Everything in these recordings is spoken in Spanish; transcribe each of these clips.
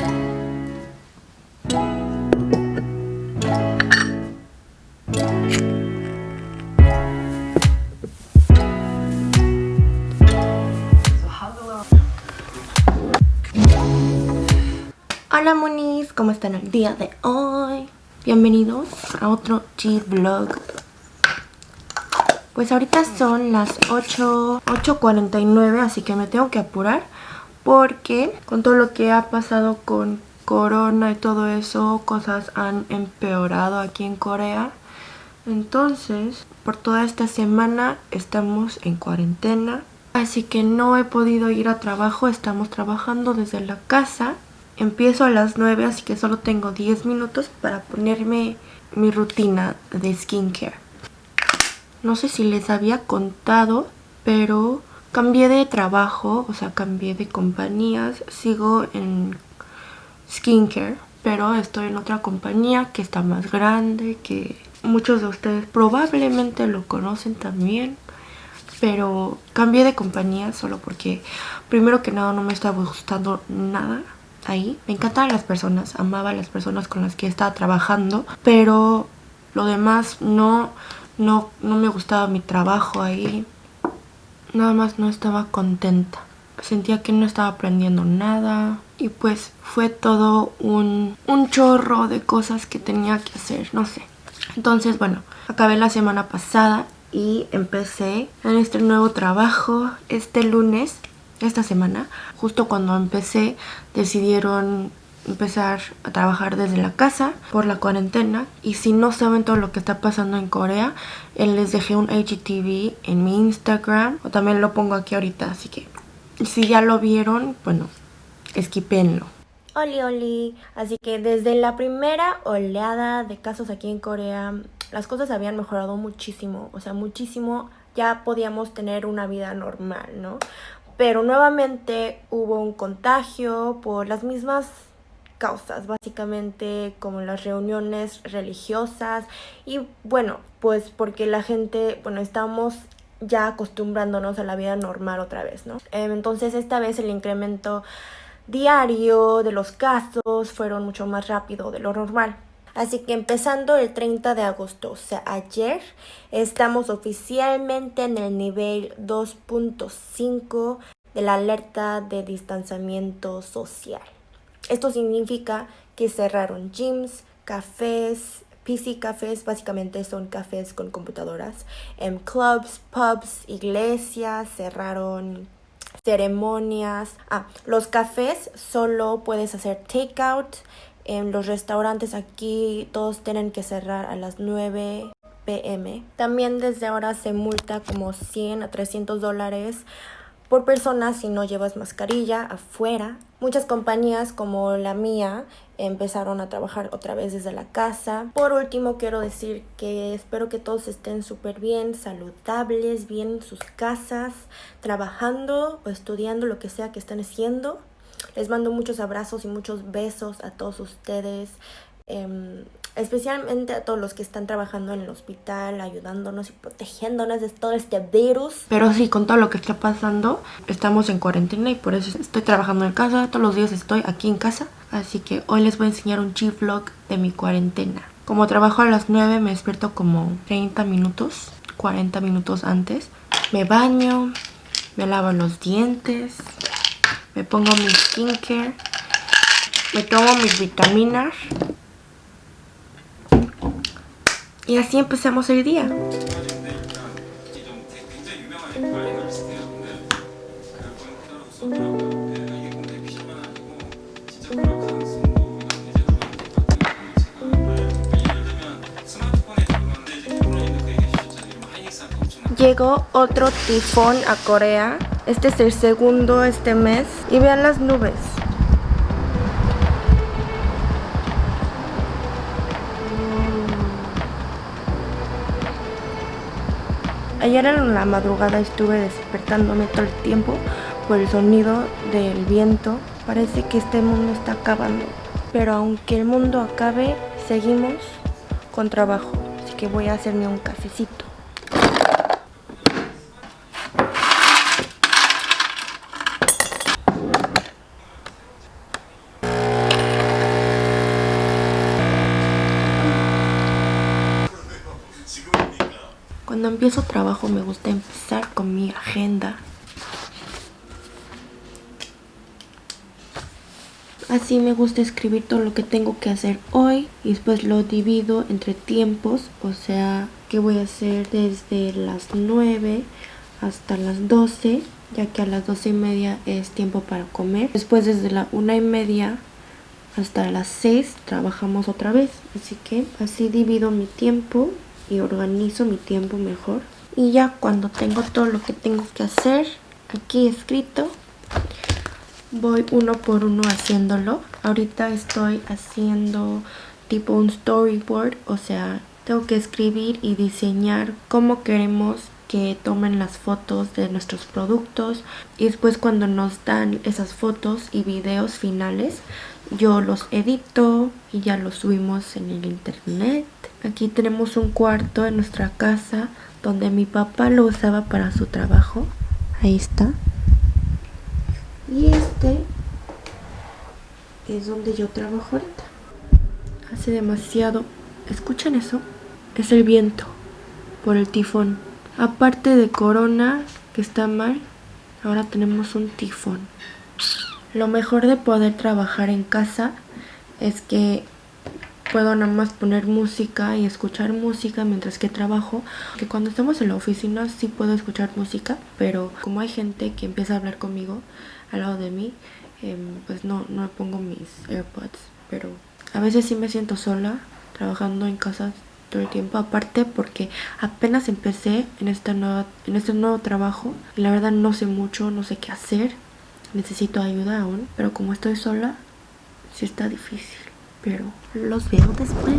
Hola monis, ¿cómo están el día de hoy? Bienvenidos a otro G-Vlog Pues ahorita son las 8, 8.49 así que me tengo que apurar Porque con todo lo que ha pasado con corona y todo eso Cosas han empeorado aquí en Corea. Entonces, por toda esta semana estamos en cuarentena. Así que no he podido ir a trabajo, estamos trabajando desde la casa. Empiezo a las 9, así que solo tengo 10 minutos para ponerme mi rutina de skincare. No sé si les había contado, pero cambié de trabajo, o sea, cambié de compañías. Sigo en skincare, pero estoy en otra compañía que está más grande, que muchos de ustedes probablemente lo conocen también. Pero cambié de compañía solo porque primero que nada no me estaba gustando nada ahí. Me encantaban las personas, amaba las personas con las que estaba trabajando, pero lo demás no, no, no me gustaba mi trabajo ahí. Nada más no estaba contenta. Sentía que no estaba aprendiendo nada y pues fue todo un, un chorro de cosas que tenía que hacer, no sé. Entonces, bueno, acabé la semana pasada y empecé en este nuevo trabajo este lunes esta semana, justo cuando empecé, decidieron empezar a trabajar desde la casa por la cuarentena. Y si no saben todo lo que está pasando en Corea eh, les dejé un HTV en mi Instagram. O también lo pongo aquí ahorita así que si ya lo vieron bueno esquipenlo Oli oli, así que desde la primera oleada de casos aquí en Corea las cosas habían mejorado muchísimo, o sea muchísimo. Ya podíamos tener una vida normal, ¿no? pero nuevamente hubo un contagio por las mismas causas, básicamente como las reuniones religiosas y bueno, pues porque la gente, bueno, estamos ya acostumbrándonos a la vida normal otra vez, ¿no? Em, entonces esta vez el incremento diario de los casos fueron mucho más rápido de lo normal. Así que empezando el 30 de agosto, o sea, ayer, estamos oficialmente en el nivel 2.5 de la alerta de distanciamiento social. Esto significa que cerraron gyms, cafés, PC cafés, básicamente son cafés con computadoras, en clubs, pubs, iglesias, cerraron ceremonias. Ah, los cafés solo puedes hacer takeout en los restaurantes aquí todos tienen que cerrar a las 9 pm. También desde ahora se multa como 100 a 300 dólares por persona si no llevas mascarilla afuera. Muchas compañías como la mía empezaron a trabajar otra vez desde la casa. Por último quiero decir que espero que todos estén súper bien, saludables, bien en sus casas, trabajando o estudiando lo que sea que estén haciendo. Les mando muchos abrazos y muchos besos a todos ustedes. Em, especialmente a todos los que están trabajando en el hospital, ayudándonos y protegiéndonos de todo este virus. Pero sí, con todo lo que está pasando, estamos en cuarentena y por eso estoy trabajando en casa, todos los días estoy aquí en casa. Así que hoy les voy a enseñar un chip vlog de mi cuarentena. Como trabajo a las 9, me despierto como 30 minutos, 40 minutos antes. Me baño, me lavo los dientes, me pongo mi skincare, me tomo mis vitaminas y así empezamos el día. Llegó otro tifón a Corea este es el segundo este mes. Y vean las nubes. Ayer en la madrugada estuve despertándome todo el tiempo por el sonido del viento. Parece que este mundo está acabando. Pero aunque el mundo acabe, seguimos con trabajo. Así que voy a hacerme un cafecito. Cuando empiezo trabajo me gusta empezar con mi agenda. Así me gusta escribir todo lo que tengo que hacer hoy y después lo divido entre tiempos, o sea, que voy a hacer desde las 9 hasta las 12, ya que a las 12 y media es tiempo para comer. Después desde la 1 y media hasta las 6 trabajamos otra vez, así que así divido mi tiempo y organizo mi tiempo mejor. Y ya cuando tengo todo lo que tengo que hacer aquí escrito, voy uno por uno haciéndolo. Ahorita estoy haciendo tipo un storyboard, o sea, tengo que escribir y diseñar cómo queremos que tomen las fotos de nuestros productos y después cuando nos dan esas fotos y videos finales yo los edito y ya los subimos en el internet. Aquí tenemos un cuarto en nuestra casa donde mi papá lo usaba para su trabajo. Ahí está. Y este es donde yo trabajo ahorita. Hace demasiado. ¿escuchan eso? es el viento por el tifón aparte de corona que está mal ahora tenemos un tifón lo mejor de poder trabajar en casa es que puedo nada más poner música y escuchar música mientras que trabajo. Que cuando estamos en la oficina sí puedo escuchar música, pero como hay gente que empieza a hablar conmigo al lado de mí, em, pues no, no pongo mis AirPods. Pero a veces sí me siento sola trabajando en casa todo el tiempo aparte porque apenas empecé en esta nueva en este nuevo trabajo y la verdad no sé mucho no sé qué hacer necesito ayuda aún, pero como estoy sola, sí está difícil. Pero los veo después.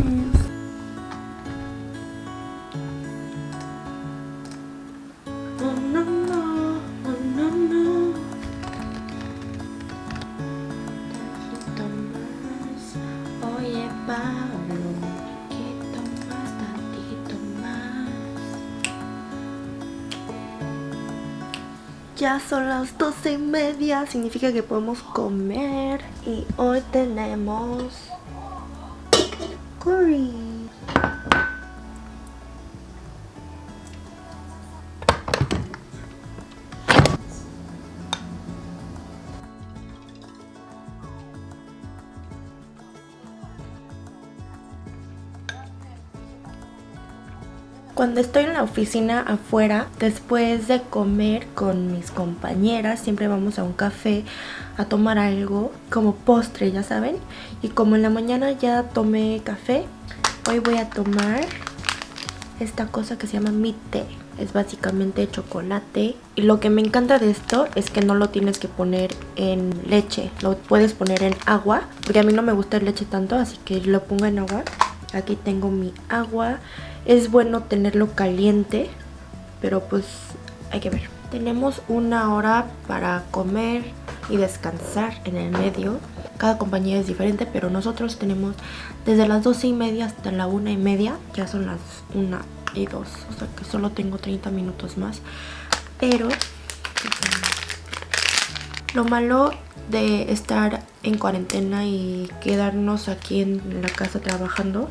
Ya son las doce y media, significa que podemos comer. Y hoy tenemos curry. Cuando estoy en la oficina afuera, después de comer con mis compañeras, siempre vamos a un café a tomar algo como postre, ya saben. Y como en la mañana ya tomé café, hoy voy a tomar esta cosa que se llama mi té. Es básicamente chocolate. Y lo que me encanta de esto es que no lo tienes que poner en leche. Lo puedes poner en agua. Porque a mí no me gusta el leche tanto, así que lo pongo en agua. Aquí tengo mi agua. Es bueno tenerlo caliente, pero pues hay que ver. Tenemos una hora para comer y descansar en el medio. Cada compañía es diferente, pero nosotros tenemos desde las 12 y media hasta la una y media. Ya son las una y dos, o sea que solo tengo 30 minutos más. Pero lo malo de estar en cuarentena y quedarnos aquí en la casa trabajando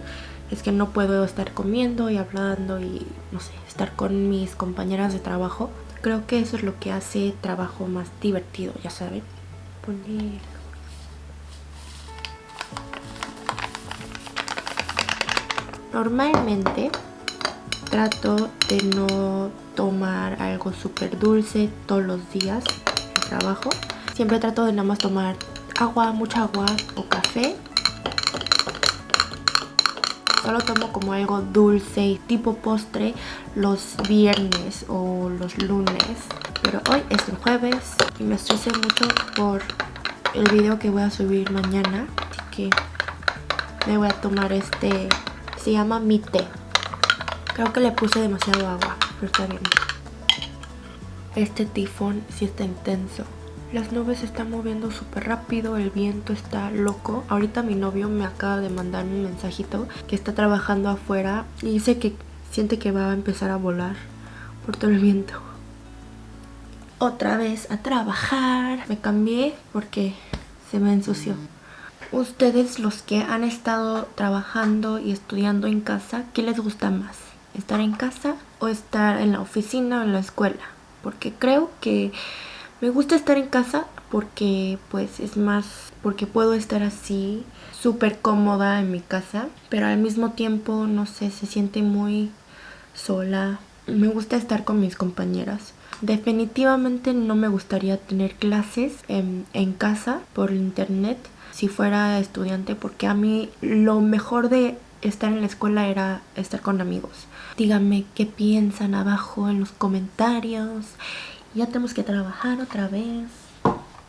es que no puedo estar comiendo y hablando y no sé, estar con mis compañeras de trabajo. Creo que eso es lo que hace trabajo más divertido, ya saben. Poner... Normalmente trato de no tomar algo súper dulce todos los días en trabajo. Siempre trato de nada más tomar agua, mucha agua o café Solo tomo como algo dulce y tipo postre los viernes o los lunes. Pero hoy es el jueves y me estresé mucho por el video que voy a subir mañana. Así que me voy a tomar este... Se llama mi té. Creo que le puse demasiado agua, pero está bien. Este tifón sí está intenso. Las nubes se están moviendo súper rápido, el viento está loco. Ahorita mi novio me acaba de mandar un mensajito que está trabajando afuera y dice que siente que va a empezar a volar por todo el viento. Otra vez a trabajar. Me cambié porque se me ensució. Ustedes los que han estado trabajando y estudiando en casa, ¿qué les gusta más? ¿Estar en casa o estar en la oficina o en la escuela. Porque creo que me gusta estar en casa porque pues es más, porque puedo estar así súper cómoda en mi casa. Pero al mismo tiempo, no sé, se siente muy sola. Me gusta estar con mis compañeras. Definitivamente no me gustaría tener clases en, en casa por internet si fuera estudiante porque a mí lo mejor de estar en la escuela era estar con amigos. Díganme qué piensan abajo en los comentarios. Ya tenemos que trabajar otra vez.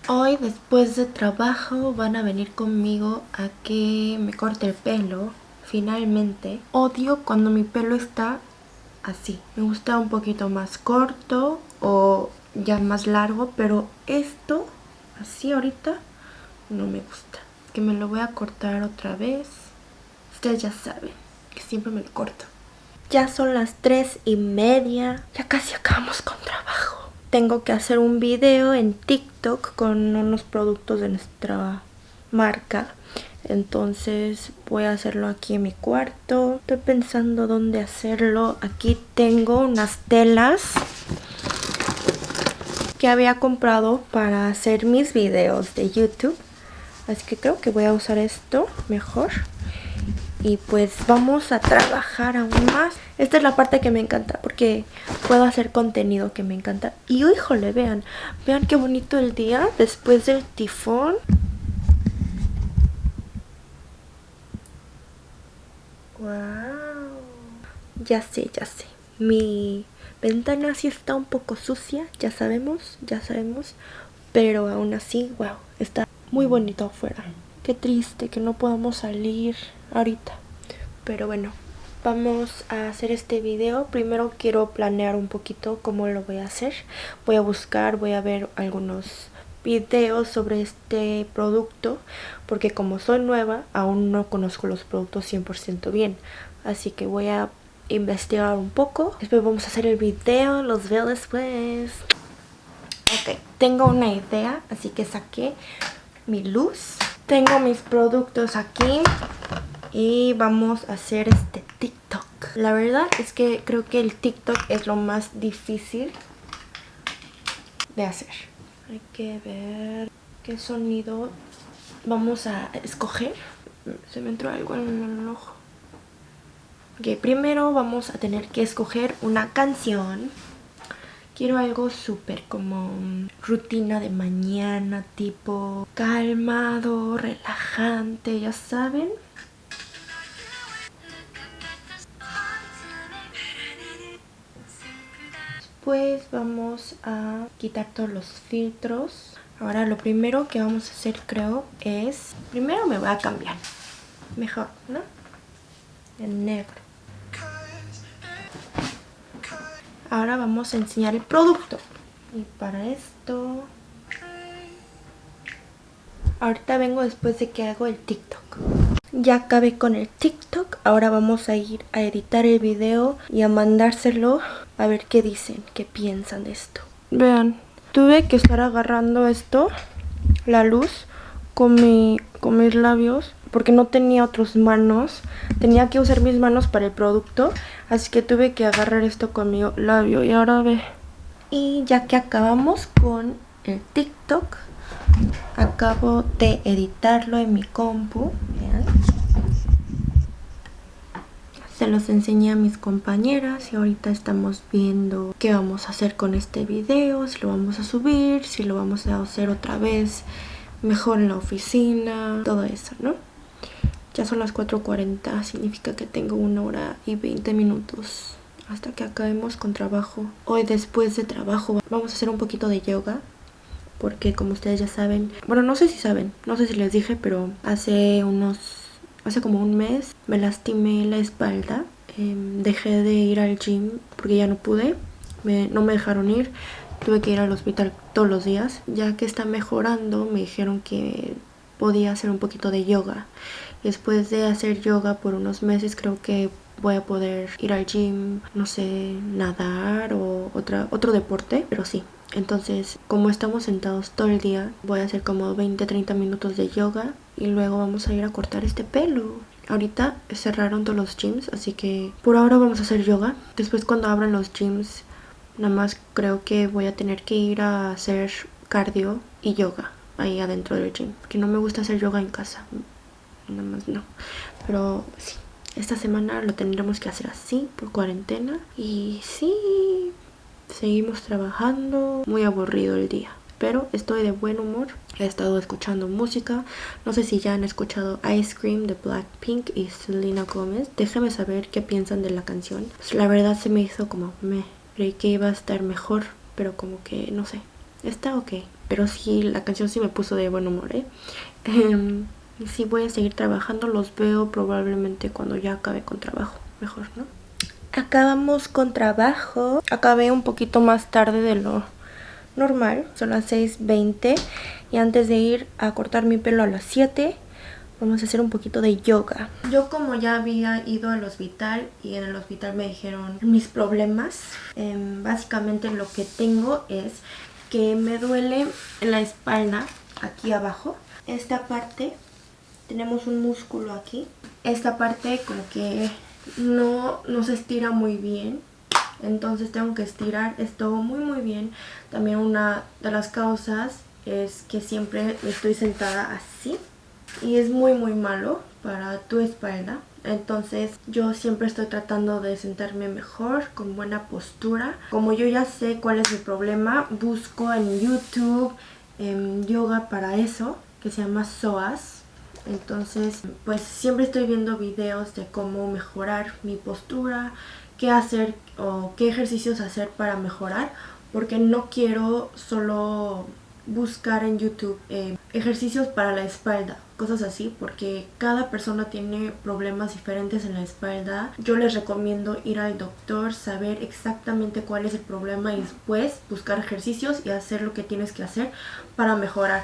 Hoy después de trabajo van a venir conmigo a que me corte el pelo. Finalmente. Odio cuando mi pelo está así. Me gusta un poquito más corto o ya más largo. Pero esto, así ahorita, no me gusta. Que me lo voy a cortar otra vez. Ustedes ya saben que siempre me lo corto. Ya son las tres y media. Ya casi acabamos con trabajo. Tengo que hacer un video en TikTok con unos productos de nuestra marca. Entonces voy a hacerlo aquí en mi cuarto. Estoy pensando dónde hacerlo. Aquí tengo unas telas que había comprado para hacer mis videos de YouTube. Así que creo que voy a usar esto mejor y pues vamos a trabajar aún más. Esta es la parte que me encanta porque puedo hacer contenido que me encanta. Y híjole, vean, vean qué bonito el día después del tifón. Wow. Ya sé, ya sé. Mi ventana sí está un poco sucia, ya sabemos, ya sabemos. Pero aún así, wow, está muy bonito afuera. Qué triste que no podamos salir ahorita. Pero bueno, vamos a hacer este video. Primero quiero planear un poquito cómo lo voy a hacer. Voy a buscar, voy a ver algunos videos sobre este producto. Porque como soy nueva, aún no conozco los productos 100% bien. Así que voy a investigar un poco. Después vamos a hacer el video, los veo después. Ok, tengo una idea, así que saqué mi luz. Tengo mis productos aquí y vamos a hacer este TikTok. La verdad es que creo que el TikTok es lo más difícil de hacer. Hay que ver qué sonido vamos a escoger. Se me entró algo en el ojo. Ok, primero vamos a tener que escoger una canción. Quiero algo súper como rutina de mañana, tipo calmado, relajante, ya saben. Después vamos a quitar todos los filtros. Ahora lo primero que vamos a hacer creo es... Primero me voy a cambiar. Mejor, ¿no? El negro. Ahora vamos a enseñar el producto. Y para esto... Ahorita vengo después de que hago el TikTok. Ya acabé con el TikTok. Ahora vamos a ir a editar el video y a mandárselo a ver qué dicen, qué piensan de esto. Vean, tuve que estar agarrando esto, la luz, con, mi, con mis labios porque no tenía otras manos. Tenía que usar mis manos para el producto. Así que tuve que agarrar esto con mi labio. Y ahora ve. Y ya que acabamos con el TikTok, acabo de editarlo en mi compu. Vean. Se los enseñé a mis compañeras y ahorita estamos viendo qué vamos a hacer con este video. Si lo vamos a subir, si lo vamos a hacer otra vez mejor en la oficina, todo eso, ¿no? Ya son las 4.40, significa que tengo una hora y 20 minutos hasta que acabemos con trabajo. Hoy después de trabajo vamos a hacer un poquito de yoga porque como ustedes ya saben, bueno no sé si saben, no sé si les dije, pero hace unos, hace como un mes me lastimé la espalda. Em, dejé de ir al gym porque ya no pude, no me dejaron ir, tuve que ir al hospital todos los días. Ya que está mejorando me dijeron que podía hacer un poquito de yoga. Después de hacer yoga por unos meses creo que voy a poder ir al gym, no sé, nadar o otra, otro deporte, pero sí. Entonces, como estamos sentados todo el día, voy a hacer como 20-30 minutos de yoga y luego vamos a ir a cortar este pelo. ahorita cerraron todos los gyms, así que por ahora vamos a hacer yoga. Después cuando abran los gyms, nada más creo que voy a tener que ir a hacer cardio y yoga ahí adentro del gym. Que no me gusta hacer yoga en casa, nada más no. Pero sí, esta semana lo tendremos que hacer así por cuarentena. Y sí, seguimos trabajando. Muy aburrido el día pero estoy de buen humor. He estado escuchando música. No sé si ya han escuchado Ice Cream de Blackpink y Selena Gomez. Déjenme saber qué piensan de la canción. Pues la verdad se me hizo como me creí que iba a estar mejor, pero como que no sé. Está ok. Pero sí, la canción sí me puso de buen humor, ¿eh? Em, sí voy a seguir trabajando. Los veo probablemente cuando ya acabe con trabajo. Mejor, ¿no? Acabamos con trabajo. Acabé un poquito más tarde de lo normal, son las 6.20 y antes de ir a cortar mi pelo a las 7 vamos a hacer un poquito de yoga. Yo como ya había ido al hospital y en el hospital me dijeron mis problemas, em, básicamente lo que tengo es que me duele la espalda, aquí abajo, esta parte, tenemos un músculo aquí, esta parte como que no, no se estira muy bien entonces tengo que estirar esto muy muy bien. También una de las causas es que siempre estoy sentada así y es muy muy malo para tu espalda. Entonces yo siempre estoy tratando de sentarme mejor, con buena postura. Como yo ya sé cuál es mi problema, busco en YouTube en yoga para eso, que se llama SOAS. Entonces pues siempre estoy viendo videos de cómo mejorar mi postura, qué hacer o qué ejercicios hacer para mejorar porque no quiero solo buscar en YouTube eh, ejercicios para la espalda, cosas así, porque cada persona tiene problemas diferentes en la espalda. Yo les recomiendo ir al doctor, saber exactamente cuál es el problema y después buscar ejercicios y hacer lo que tienes que hacer para mejorar.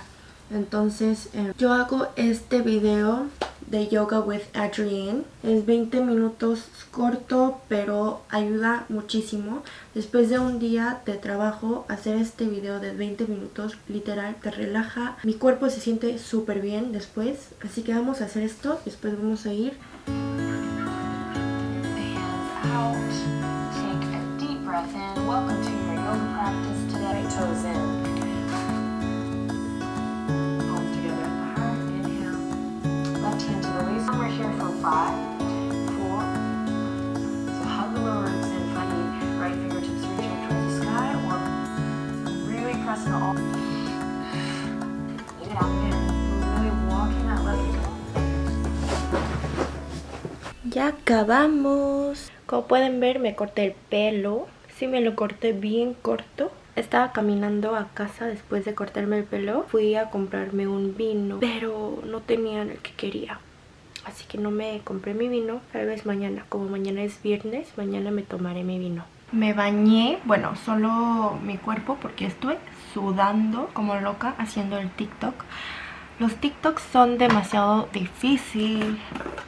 Entonces eh, yo hago este video de Yoga with Adrienne. Es 20 minutos corto, pero ayuda muchísimo. Después de un día de trabajo, hacer este video de 20 minutos, literal, te relaja. Mi cuerpo se siente súper bien después. Así que vamos a hacer esto. Después vamos a ir. Welcome to your yoga practice today. Toes in. Ya acabamos. Como pueden ver me corté el pelo. Sí me lo corté bien corto. Estaba caminando a casa después de cortarme el pelo. Fui a comprarme un vino, pero no tenía el que quería. Así que no me compré mi vino. Tal vez mañana, como mañana es viernes, mañana me tomaré mi vino. Me bañé, bueno, solo mi cuerpo porque estoy sudando como loca haciendo el TikTok. Los TikToks son demasiado difícil,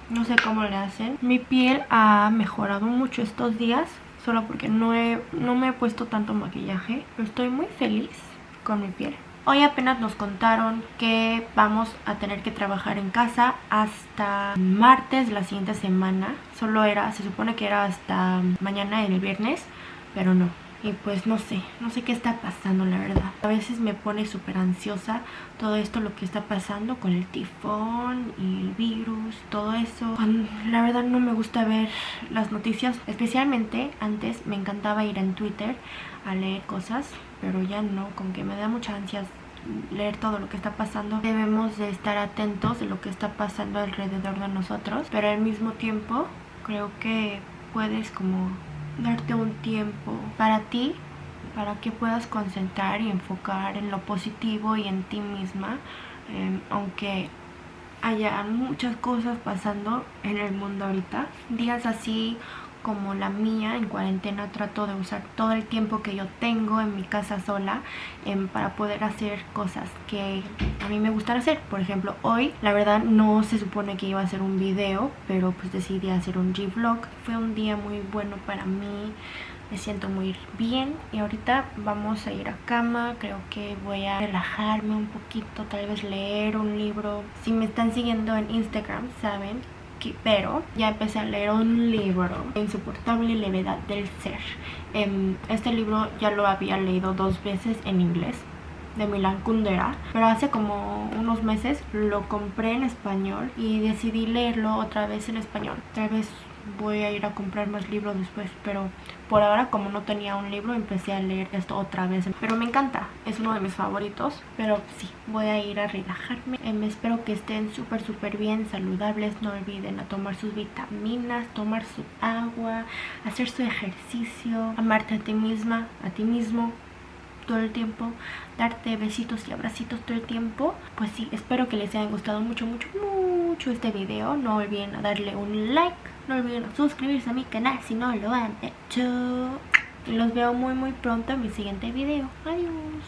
no sé cómo le hacen. Mi piel ha mejorado mucho estos días, solo porque no, no me he puesto tanto maquillaje. Pero estoy muy feliz con mi piel. Hoy apenas nos contaron que vamos a tener que trabajar en casa hasta martes la siguiente semana. Solo era, se supone que era hasta mañana el viernes, pero no. Y pues no sé, no sé qué está pasando la verdad. A veces me pone súper ansiosa todo esto, lo que está pasando con el tifón y el virus, todo eso. La verdad no me gusta ver las noticias, especialmente antes me encantaba ir en Twitter a leer cosas, pero ya no, como que me da mucha ansia leer todo lo que está pasando. Debemos de estar atentos de lo que está pasando alrededor de nosotros, pero al mismo tiempo creo que puedes como darte un tiempo para ti, para que puedas concentrar y enfocar en lo positivo y en ti misma, em, aunque haya muchas cosas pasando en el mundo ahorita. Días así como la mía en cuarentena trato de usar todo el tiempo que yo tengo en mi casa sola em, para poder hacer cosas que a mí me gustan hacer. Por ejemplo, hoy la verdad no se supone que iba a hacer un video, pero pues decidí hacer un G-Vlog. Fue un día muy bueno para mí, me siento muy bien y ahorita vamos a ir a cama. Creo que voy a relajarme un poquito, tal vez leer un libro. Si me están siguiendo en Instagram, saben pero ya empecé a leer un libro, Insoportable levedad del ser. Em, este libro ya lo había leído dos veces en inglés de Milan Kundera pero hace como unos meses lo compré en español y decidí leerlo otra vez en español tal vez voy a ir a comprar más libros después pero por ahora como no tenía un libro empecé a leer esto otra vez. Pero me encanta es uno de mis favoritos pero sí voy a ir a relajarme. Eh, espero que estén súper súper bien saludables no olviden a tomar sus vitaminas tomar su agua hacer su ejercicio amarte a ti misma a ti mismo todo el tiempo, darte besitos y abracitos todo el tiempo. Pues sí, espero que les haya gustado mucho, mucho, este video, no olviden darle un like, no olviden suscribirse a mi canal si no lo han hecho. Y los veo muy muy pronto en mi siguiente video. Adiós.